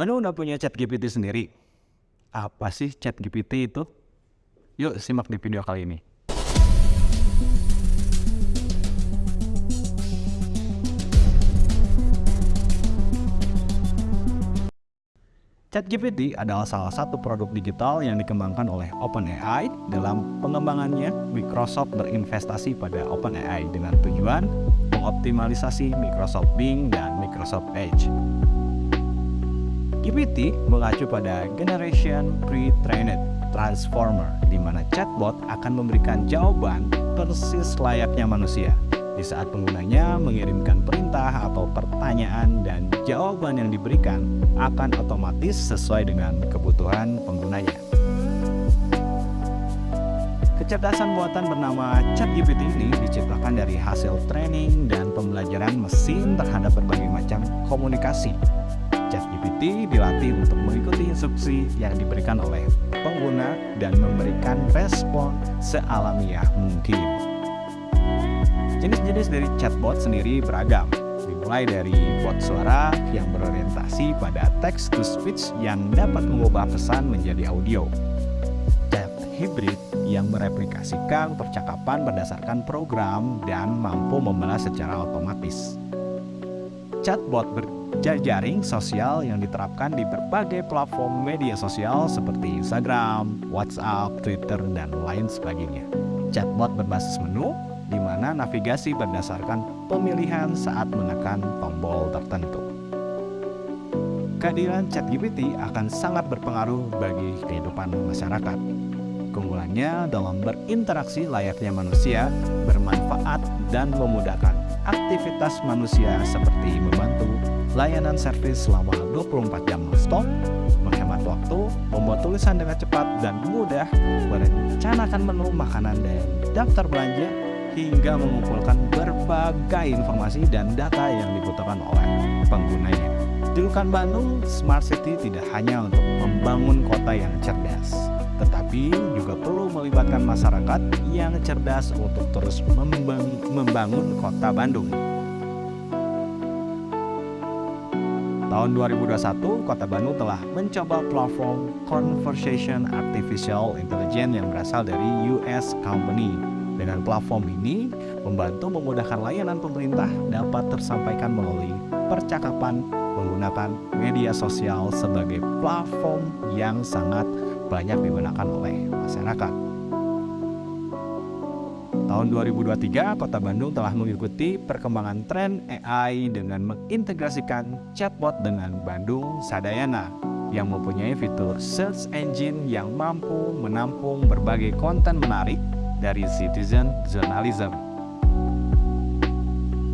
Mana udah punya chat GPT sendiri? Apa sih chat GPT itu? Yuk simak di video kali ini. ChatGPT adalah salah satu produk digital yang dikembangkan oleh OpenAI. Dalam pengembangannya, Microsoft berinvestasi pada OpenAI dengan tujuan mengoptimalisasi Microsoft Bing dan Microsoft Edge. GPT mengacu pada Generation Pre-trained Transformer, di mana chatbot akan memberikan jawaban persis layaknya manusia di saat penggunanya mengirimkan perintah atau pertanyaan dan jawaban yang diberikan akan otomatis sesuai dengan kebutuhan penggunanya. Kecerdasan buatan bernama ChatGPT ini diciptakan dari hasil training dan pembelajaran mesin terhadap berbagai macam komunikasi. ChatGPT dilatih untuk mengikuti instruksi yang diberikan oleh pengguna dan memberikan respon sealamiah mungkin. Jenis-jenis dari chatbot sendiri beragam, dimulai dari bot suara yang berorientasi pada text to speech yang dapat mengubah pesan menjadi audio. Chat hybrid yang mereplikasikan percakapan berdasarkan program dan mampu membalas secara otomatis. Chatbot berjaring sosial yang diterapkan di berbagai platform media sosial seperti Instagram, WhatsApp, Twitter, dan lain sebagainya. Chatbot berbasis menu di mana navigasi berdasarkan pemilihan saat menekan tombol tertentu. Kehadiran ChatGPT akan sangat berpengaruh bagi kehidupan masyarakat. Keunggulannya dalam berinteraksi layaknya manusia, bermanfaat dan memudahkan aktivitas manusia seperti membantu layanan servis selama 24 jam stop, menghemat waktu, membuat tulisan dengan cepat dan mudah, merencanakan menu makanan dan daftar belanja, hingga mengumpulkan berbagai informasi dan data yang dibutuhkan oleh penggunanya. Julukan Bandung Smart City tidak hanya untuk membangun kota yang cerdas, tetapi juga perlu melibatkan masyarakat yang cerdas untuk terus membangun kota Bandung. Tahun 2021, Kota Bandung telah mencoba platform Conversation Artificial Intelligence yang berasal dari US Company dengan platform ini, membantu memudahkan layanan pemerintah dapat tersampaikan melalui percakapan menggunakan media sosial sebagai platform yang sangat banyak digunakan oleh masyarakat. Tahun 2023, Kota Bandung telah mengikuti perkembangan tren AI dengan mengintegrasikan chatbot dengan Bandung Sadayana yang mempunyai fitur search engine yang mampu menampung berbagai konten menarik dari citizen journalism.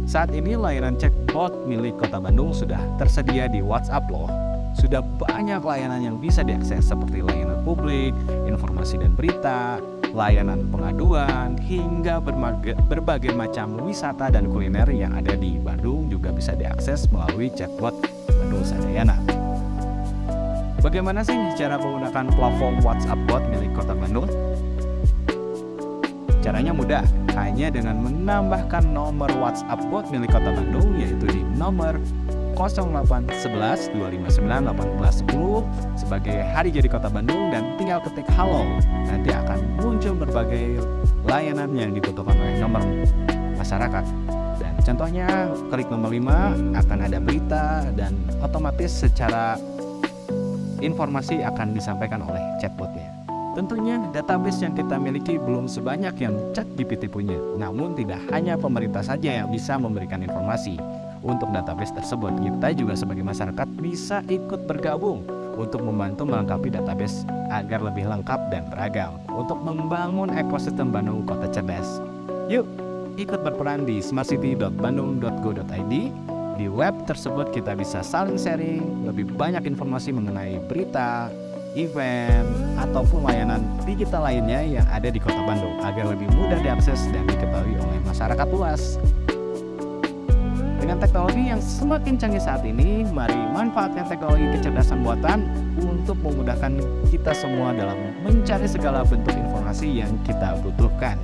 Saat ini layanan chatbot milik Kota Bandung sudah tersedia di WhatsApp loh. Sudah banyak layanan yang bisa diakses seperti layanan publik, informasi dan berita, layanan pengaduan, hingga berbagai, macam wisata dan kuliner yang ada di Bandung juga bisa diakses melalui chatbot Bandung Sadayana. Bagaimana sih cara menggunakan platform WhatsApp bot milik Kota Bandung? Caranya mudah, hanya dengan menambahkan nomor WhatsApp bot milik Kota Bandung yaitu di nomor 0811 259 1810 sebagai hari jadi Kota Bandung dan tinggal ketik halo. Nanti akan muncul berbagai layanan yang dibutuhkan oleh nomor masyarakat. Dan contohnya klik nomor 5 akan ada berita dan otomatis secara informasi akan disampaikan oleh chatbotnya. Tentunya database yang kita miliki belum sebanyak yang ChatGPT punya. Namun tidak hanya pemerintah saja yang bisa memberikan informasi. Untuk database tersebut, kita juga sebagai masyarakat bisa ikut bergabung untuk membantu melengkapi database agar lebih lengkap dan beragam untuk membangun ekosistem Bandung Kota Cerdas. Yuk, ikut berperan di smartcity.bandung.go.id. Di web tersebut kita bisa saling sharing lebih banyak informasi mengenai berita, event, ataupun layanan digital lainnya yang ada di kota Bandung agar lebih mudah diakses dan diketahui oleh masyarakat luas. Dengan teknologi yang semakin canggih saat ini, mari manfaatkan teknologi kecerdasan buatan untuk memudahkan kita semua dalam mencari segala bentuk informasi yang kita butuhkan.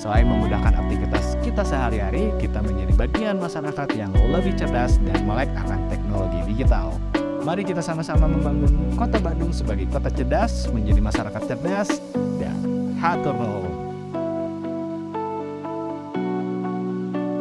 Selain memudahkan aktivitas kita sehari-hari, kita menjadi bagian masyarakat yang lebih cerdas dan melek akan teknologi digital. Mari kita sama-sama membangun kota Bandung sebagai kota cerdas, menjadi masyarakat cerdas, dan hatur.